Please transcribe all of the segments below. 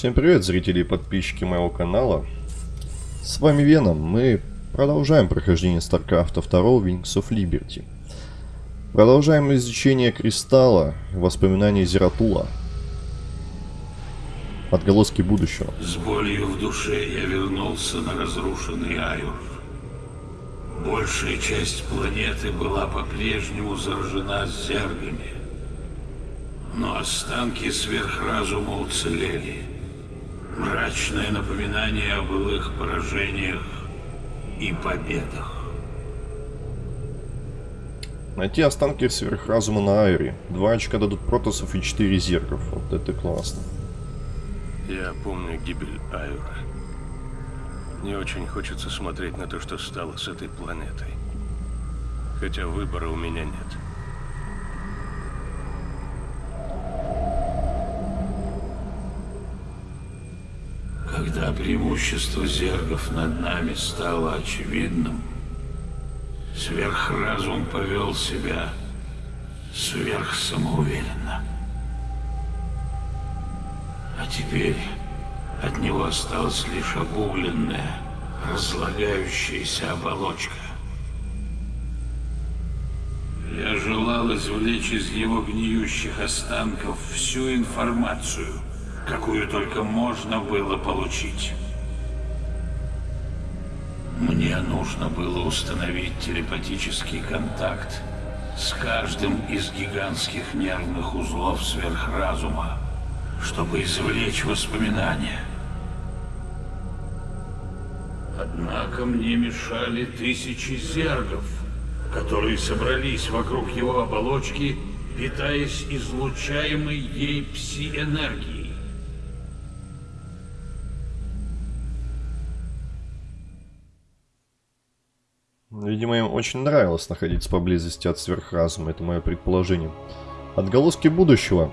Всем привет, зрители и подписчики моего канала. С вами Веном. Мы продолжаем прохождение StarCraft 2 Wings of Liberty. Продолжаем изучение Кристалла, воспоминания Зератула. Отголоски будущего. С болью в душе я вернулся на разрушенный Айур. Большая часть планеты была по-прежнему заражена зергами. Но останки сверхразума уцелели. Мрачное напоминание о былых поражениях и победах. Найти останки сверхразума на Айре. Два очка дадут протосов и четыре зергов. Вот это классно. Я помню гибель Айура. Не очень хочется смотреть на то, что стало с этой планетой. Хотя выбора у меня нет. Когда преимущество зергов над нами стало очевидным, сверхразум повел себя сверхсамоуверенно. А теперь от него осталась лишь обугленная, разлагающаяся оболочка. Я желал извлечь из его гниющих останков всю информацию, какую только можно было получить. Мне нужно было установить телепатический контакт с каждым из гигантских нервных узлов сверхразума, чтобы извлечь воспоминания. Однако мне мешали тысячи зергов, которые собрались вокруг его оболочки, питаясь излучаемой ей пси-энергией. Видимо, им очень нравилось находиться поблизости от сверхразума. Это мое предположение. Отголоски будущего.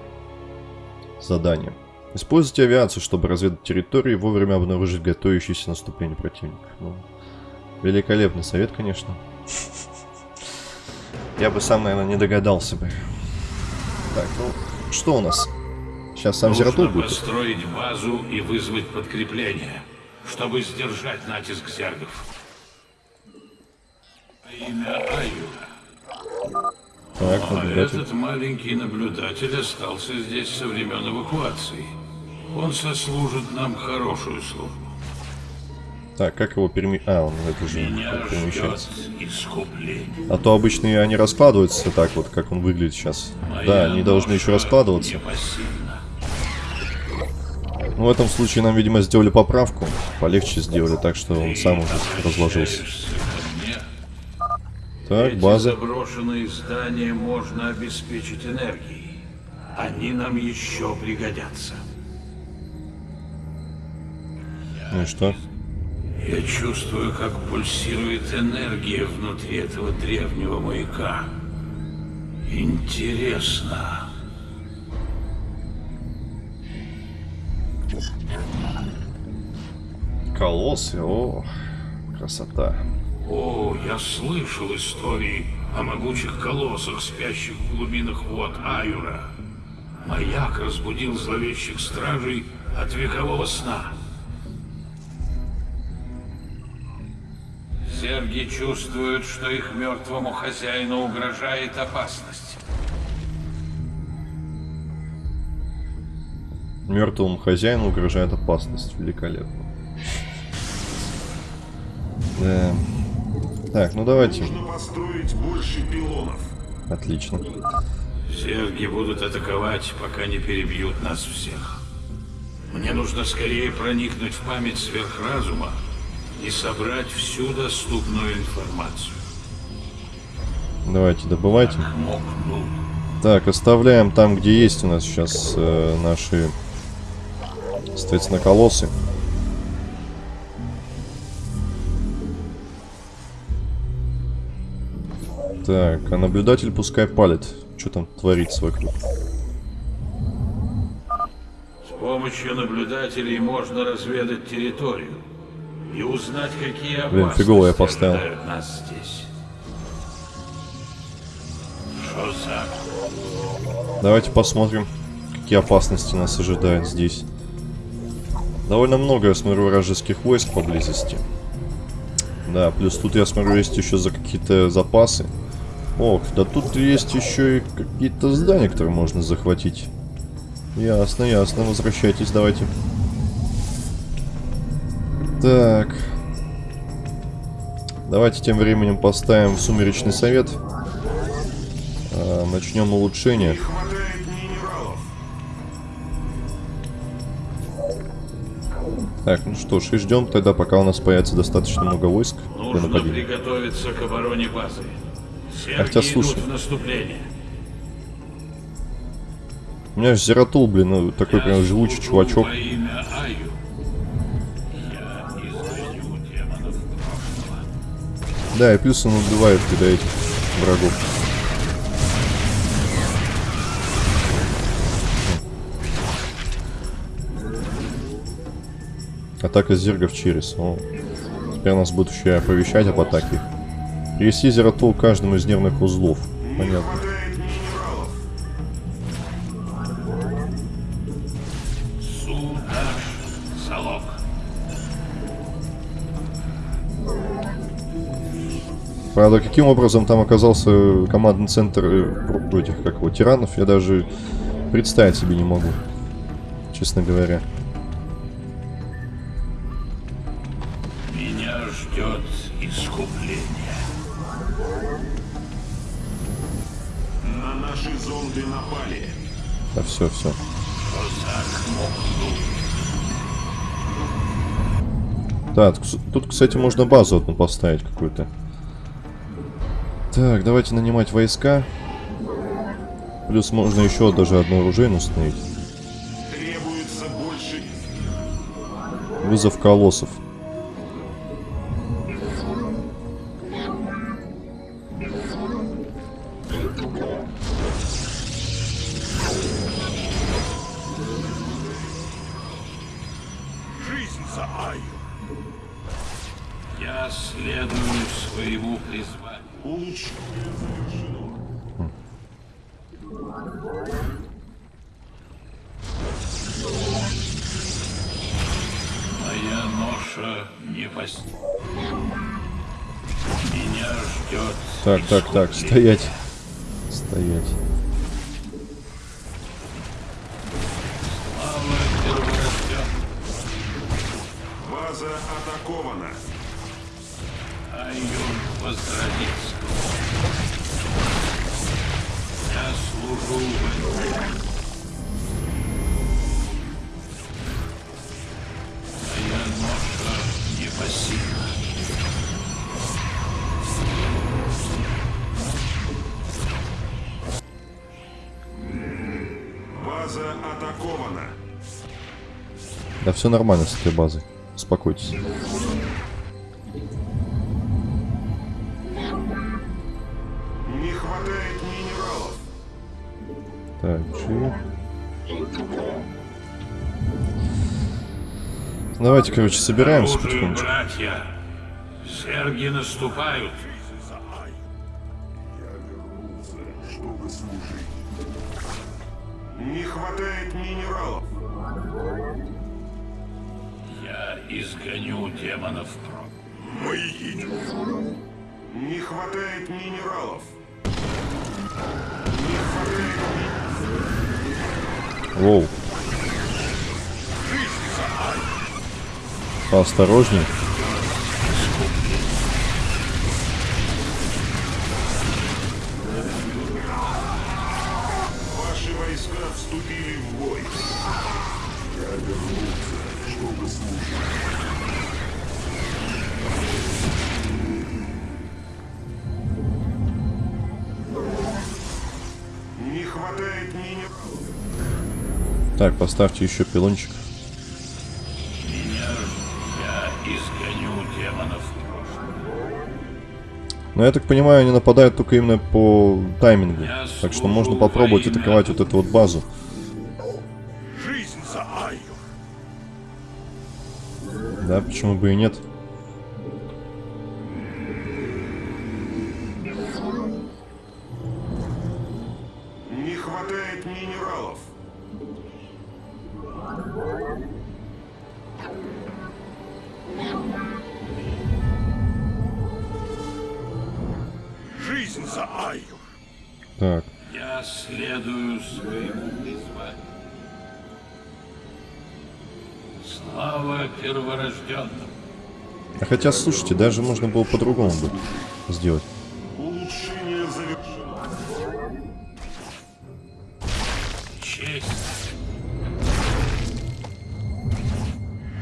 Задание. Используйте авиацию, чтобы разведать территорию и вовремя обнаружить готовящееся наступление противника. Ну, великолепный совет, конечно. Я бы сам, наверное, не догадался бы. Так, ну, что у нас? Сейчас сам Нужно будет. построить базу и вызвать подкрепление, чтобы сдержать натиск зергов. Имя Аюра. Так, А этот маленький наблюдатель остался здесь со времен эвакуации. Он сослужит нам хорошую службу. Так, как его переми... А, он это же перемещается. искупление. А то обычные они раскладываются так вот, как он выглядит сейчас. Моя Да, они должны еще раскладываться. Ну, в этом случае нам, видимо, сделали поправку. Полегче сделали, так что он сам уже разложился. Так, Эти база. заброшенные здания можно обеспечить энергией. Они нам еще пригодятся. Ну и что? Я чувствую, как пульсирует энергия внутри этого древнего маяка. Интересно. Колоссы, о, красота. О, я слышал истории о могучих колоссах, спящих в глубинах вод Аюра. Маяк разбудил зловещих стражей от векового сна. Зерги чувствуют, что их мертвому хозяину угрожает опасность. Мертвому хозяину угрожает опасность. Великолепно. Да. Так, ну давайте. Нужно построить больше пилонов. Отлично. Зерги будут атаковать, пока не перебьют нас всех. Мне нужно скорее проникнуть в память сверхразума и собрать всю доступную информацию. Давайте, добывайте. Мокну. Так, оставляем там, где есть у нас сейчас э, наши, соответственно, колоссы. Так, а наблюдатель пускай палит. Что там творится вокруг. С помощью наблюдателей можно разведать территорию и узнать, какие Блин, опасности фигово я поставил. нас здесь. Что за... Давайте посмотрим, какие опасности нас ожидают здесь. Довольно много, я смотрю, вражеских войск поблизости. Да, плюс тут, я смотрю, есть еще за какие-то запасы. Ох, да тут есть еще и какие-то здания, которые можно захватить. Ясно, ясно. Возвращайтесь, давайте. Так. Давайте тем временем поставим сумеречный совет. А, начнем улучшение. Так, ну что ж, и ждем тогда, пока у нас появится достаточно много войск Нужно приготовиться к обороне базы. Серги Хотя, слушай. У меня же Зератул, блин, ну такой Я прям живучий чувачок. Да, и плюс он убивает когда этих врагов. Атака зергов через. О, теперь нас будут еще оповещать об атаке. Привести Зератул к каждому из нервных узлов. Понятно. Правда, каким образом там оказался командный центр э, этих, как его, тиранов, я даже представить себе не могу. Честно говоря. Все, все. Да, тут, кс- тут, кстати, можно базу одну поставить какую-то. Так, давайте нанимать войска. Плюс можно еще даже одно оружейную установить. Вызов колоссов. Призванию. Моя ноша не пос... Меня ждет Так, так, так, стоять. Стоять. База атакована. Да все нормально с этой базой. Успокойтесь. Не хватает минералов. Так, G. Давайте, короче, собираемся потихонечку. братья! Серги наступают! Я изгоню демонов прочь. Мы едем. Не хватает минералов. Не хватает Воу. Поосторожней. Поставьте еще пилончик. Но я так понимаю, они нападают только именно по таймингу. Так что можно попробовать атаковать вот эту вот базу. Да, почему бы и нет. Не хватает минералов. Слава перворожденным. а хотя, слушайте, даже можно было по-другому бы сделать. Улучшение завершено. Честь.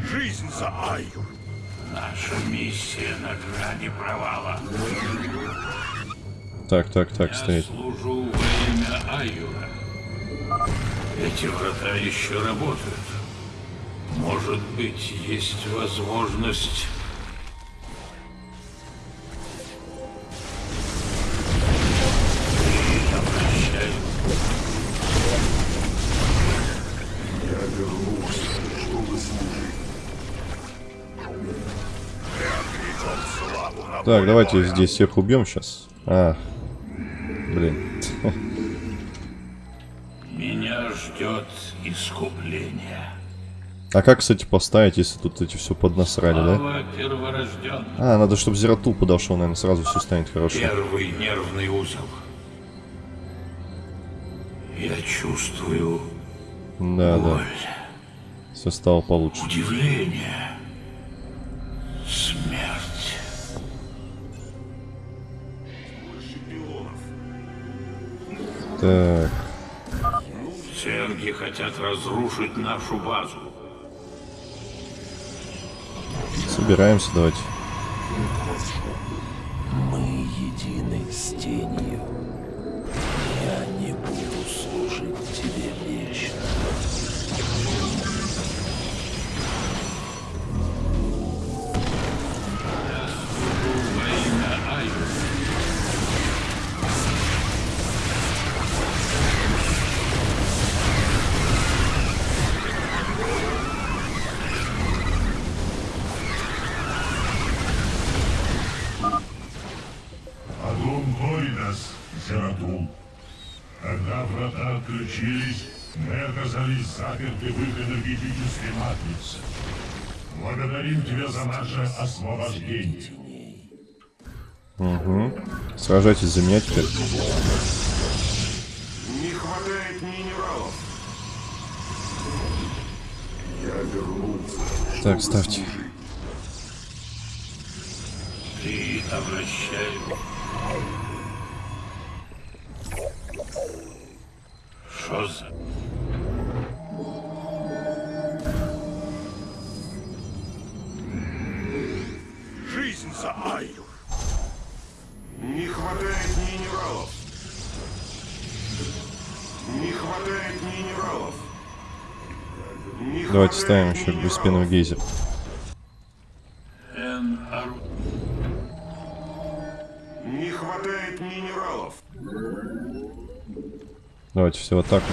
Жизнь за Айюр. Наша миссия на грани провала. Так, так, так, Я стоять. служу во имя Аюра. Эти врата еще работают. Может быть, есть возможность... Я вернулся, чтобы служить. Так, давайте здесь всех убьем сейчас. А, блин. Меня ждет искупление. А как, кстати, поставить, если тут эти все поднасрали, да? А, надо, чтобы Зератул подошел, наверное, сразу все станет хорошо. Первый нервный узел. Я чувствую Да, да, боль, все стало получше. удивление, смерть. Так, Церги хотят разрушить нашу базу. Собираемся, давайте. Мы едины с тенью. Заперты в их энергетической матрице. Благодарим тебя за наше освобождение. Сражайтесь за меня теперь. Не хватает минералов. Я вернулся. Так, ставьте. Ты обращаешь. Что за... Давайте ставим еще беспенный гейзер. Не хватает минералов. Давайте все в атаку.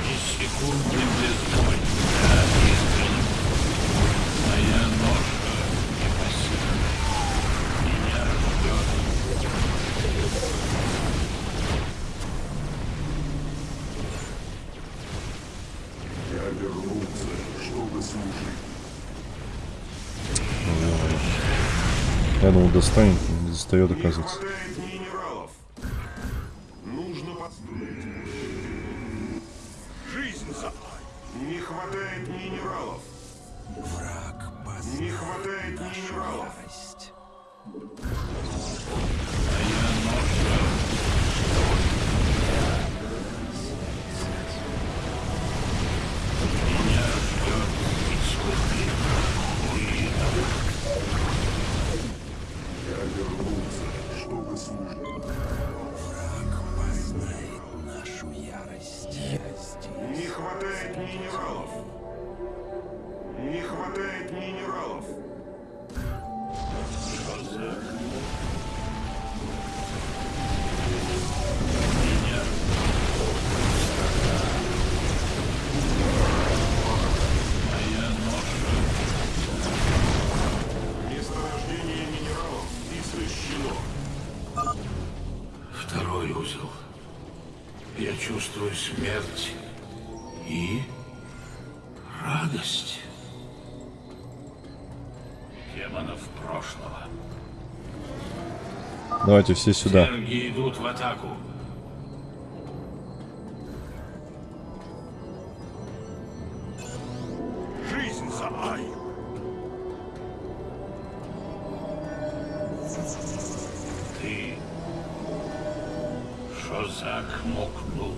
Достанет, не достает, оказывается. Давайте все сюда. Идут в атаку. Жизнь за Ай. Ты, Шозак, мокнул.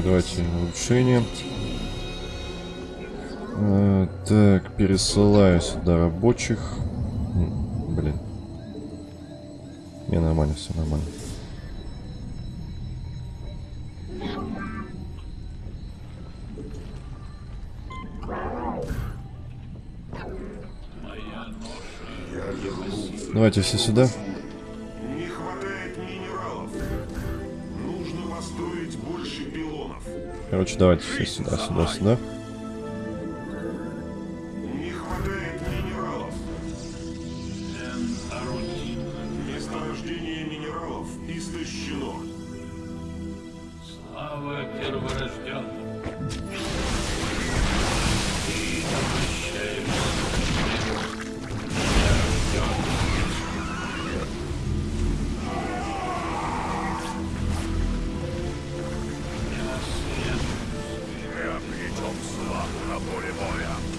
Так, давайте улучшение. Э, так, пересылаю сюда рабочих. Блин. Не, нормально, все нормально. Давайте все сюда. Короче, давайте все сюда, сюда, сюда. На поле боя.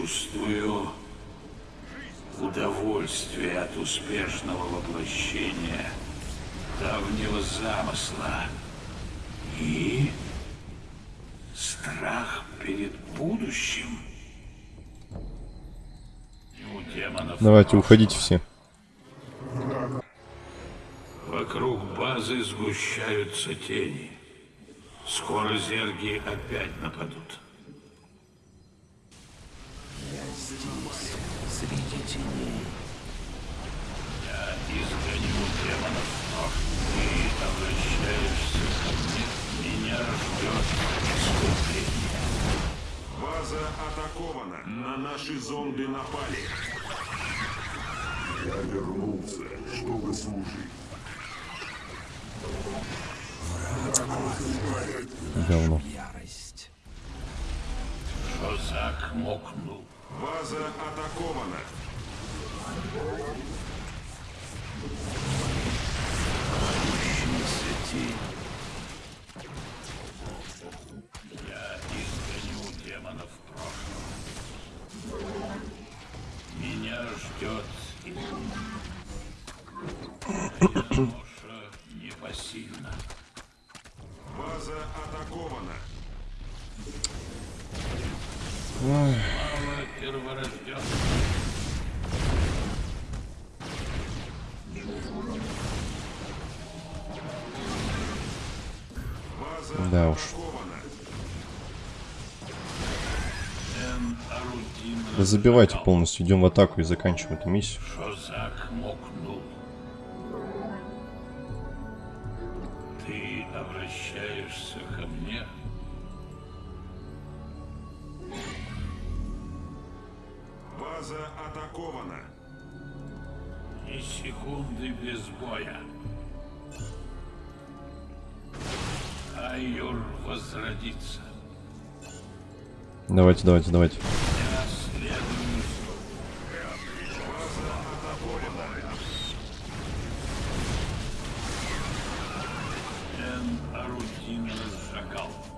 Чувствую удовольствие от успешного воплощения давнего замысла и страх перед будущим. У демонов Давайте, уходите все. Вокруг базы сгущаются тени. Скоро зерги опять нападут. Я здесь, среди теней. Я изгоню демонов, но ты обращаешься ко мне. Меня ждет искупление. База атакована. На наши зонды напали. Я вернулся, чтобы служить. Говно. Ярость. Шозак мокнул. База атакована. Да забивайте полностью, идем в атаку и заканчиваем эту миссию. Шозак мокнул. Ты обращаешься ко мне? База атакована. Ни секунды без боя. Айюр возродится. Давайте, давайте, давайте. Орудийный шакал.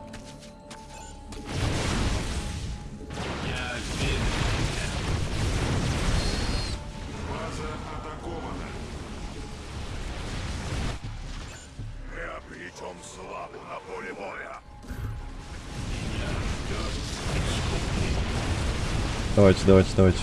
Давайте, давайте, давайте.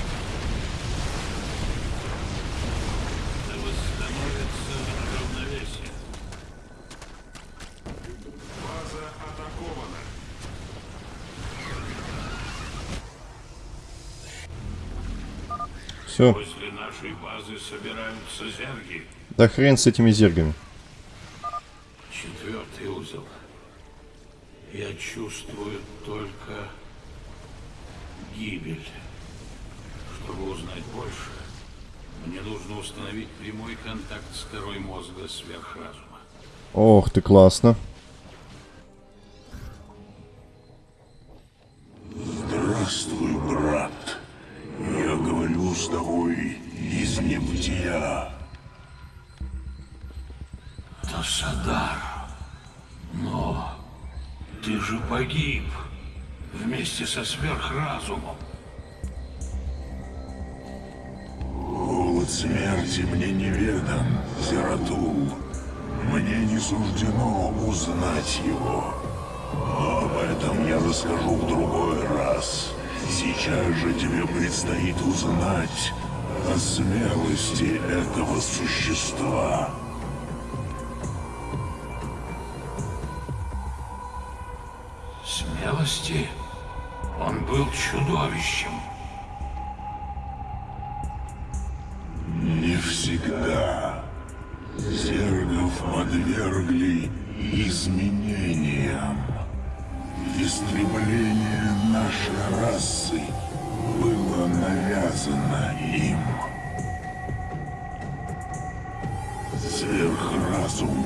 Все. После нашей базы собираются зерги. Да хрен с этими зергами. Четвертый узел. Я чувствую только гибель. Чтобы узнать больше, мне нужно установить прямой контакт с корой мозга сверхразума. Ох ты, классно. Здравствуй, брат. Я говорю с тобой из небытия. Тасадар, но ты же погиб вместе со сверхразумом. Голод смерти мне неведом, Зератул. Мне не суждено узнать его. Об этом я расскажу в другой раз. Сейчас же тебе предстоит узнать о смелости этого существа. Смелости? Он был чудовищем. Подвергли изменениям. Истребление нашей расы было навязано им. Сверхразум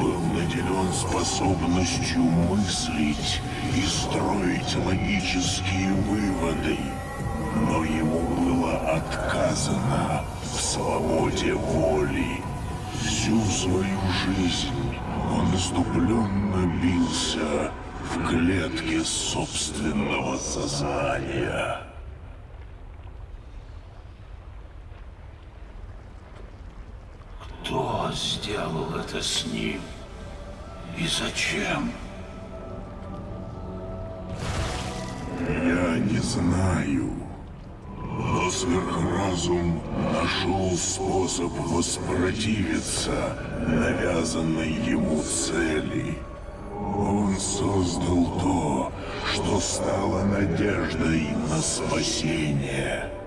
был наделен способностью мыслить и строить логические выводы, но ему было отказано в свободе воли. Всю свою жизнь он иступленно бился в клетке собственного сознания. Кто сделал это с ним? И зачем? Я не знаю. Но сверхразум нашел способ воспротивиться навязанной ему цели. Он создал то, что стало надеждой на спасение.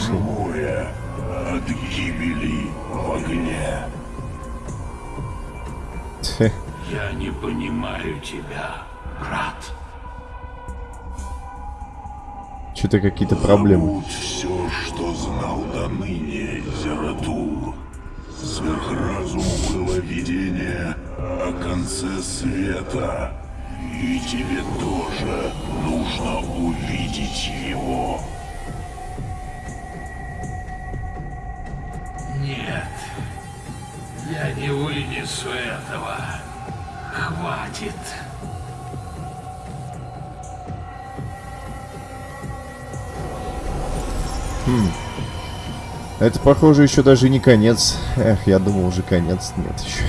Живое от гибели в огне. Я не понимаю тебя, брат. Что-то какие-то проблемы. Все, что знал до ныне, Зератул. Сверхразуму было видение о конце света. И тебе тоже нужно увидеть его. Вынесу этого. Хватит. Это, похоже, еще даже не конец. Эх, я думал, уже конец. Нет, еще.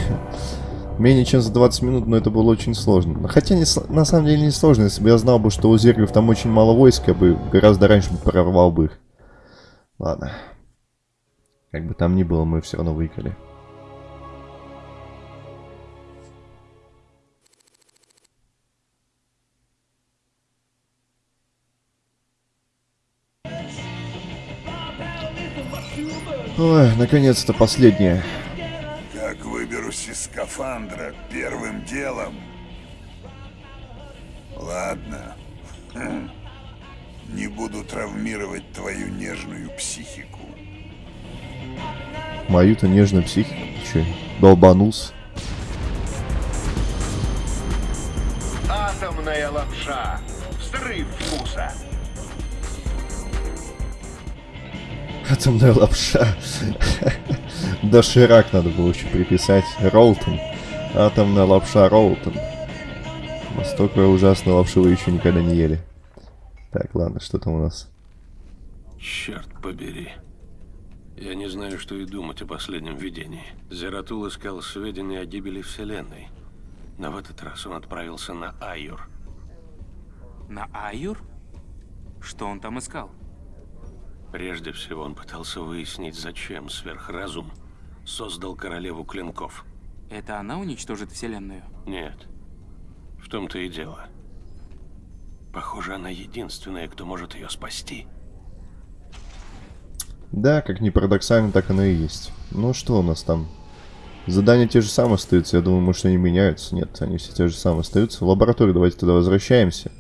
Менее чем за 20 минут, но это было очень сложно. Хотя, не на самом деле, не сложно. Если бы я знал бы, что у зергов там очень мало войск, я бы гораздо раньше прорвал бы их. Ладно. Как бы там ни было, мы все равно выиграли. Ой, наконец-то последнее. Как выберусь из скафандра первым делом? Ладно. Хм. Не буду травмировать твою нежную психику. Мою-то нежную психику. Че, долбанулся? Атомная лапша. Взрыв вкуса. Атомная лапша. Доширак надо было еще приписать. Ролтон. Атомная лапша Ролтон. Настолько ужасной лапши вы еще никогда не ели. Так, ладно, что там у нас? Черт побери. Я не знаю, что и думать о последнем видении. Зератул искал сведения о гибели Вселенной. Но в этот раз он отправился на Айюр. На Айюр? Что он там искал? Прежде всего он пытался выяснить, зачем сверхразум создал королеву клинков. Это она уничтожит Вселенную? Нет. В том-то и дело. Похоже, она единственная, кто может ее спасти. Да, как ни парадоксально, так оно и есть. Ну что у нас там? Задания те же самые остаются. Я думаю, может они меняются. Нет, они все те же самые остаются. В лабораторию давайте туда возвращаемся.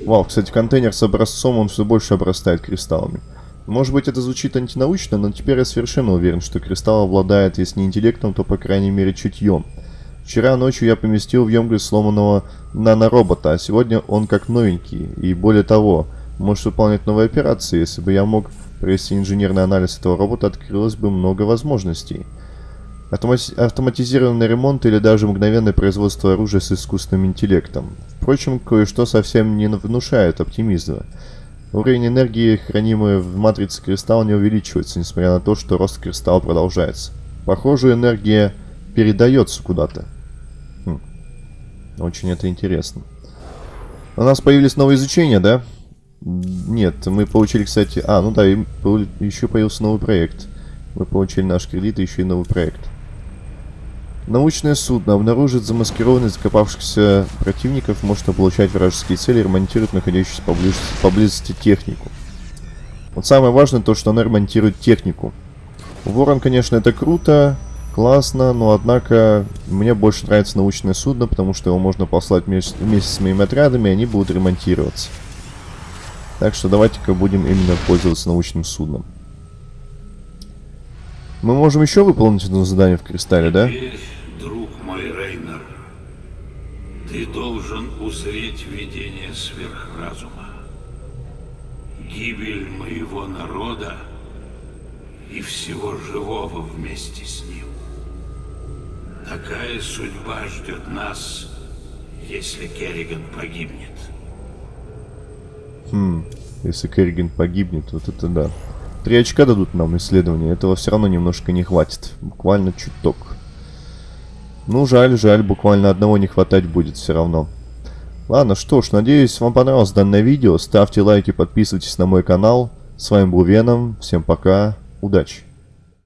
Вау, кстати, контейнер с образцом, он все больше обрастает кристаллами. Может быть, это звучит антинаучно, но теперь я совершенно уверен, что кристалл обладает, если не интеллектом, то, по крайней мере, чутьем. Вчера ночью я поместил в емкость сломанного наноробота, а сегодня он как новенький. И более того, может выполнять новые операции. Если бы я мог провести инженерный анализ этого робота, открылось бы много возможностей. Автомати автоматизированный ремонт или даже мгновенное производство оружия с искусственным интеллектом. Впрочем, кое-что совсем не внушает оптимизма. Уровень энергии, хранимый в матрице кристалла, не увеличивается, несмотря на то, что рост кристалла продолжается. Похоже, энергия передается куда-то. Хм. Очень это интересно. У нас появились новые изучения, да? Нет, мы получили, кстати... А, ну да, еще появился новый проект. Мы получили наш кредит и еще и новый проект. Научное судно обнаружит замаскированных закопавшихся противников, может облучать вражеские цели и ремонтирует находящуюся поблизости, поблизости технику. Вот самое важное то, что она ремонтирует технику. Ворон, конечно, это круто, классно, но однако мне больше нравится научное судно, потому что его можно послать вместе, вместе с моими отрядами, и они будут ремонтироваться. Так что давайте-ка будем именно пользоваться научным судном. Мы можем еще выполнить одно задание в кристалле, да? Теперь, друг мой Рейнер, ты должен узреть видение сверхразума. Гибель моего народа и всего живого вместе с ним. Такая судьба ждет нас, если Керриган погибнет. Хм, если Керриган погибнет, вот это да. Три очка дадут нам исследования, этого все равно немножко не хватит. Буквально чуток. Ну, жаль, жаль, буквально одного не хватать будет все равно. Ладно, что ж, надеюсь, вам понравилось данное видео. Ставьте лайки, подписывайтесь на мой канал. С вами был Веном. Всем пока. Удачи.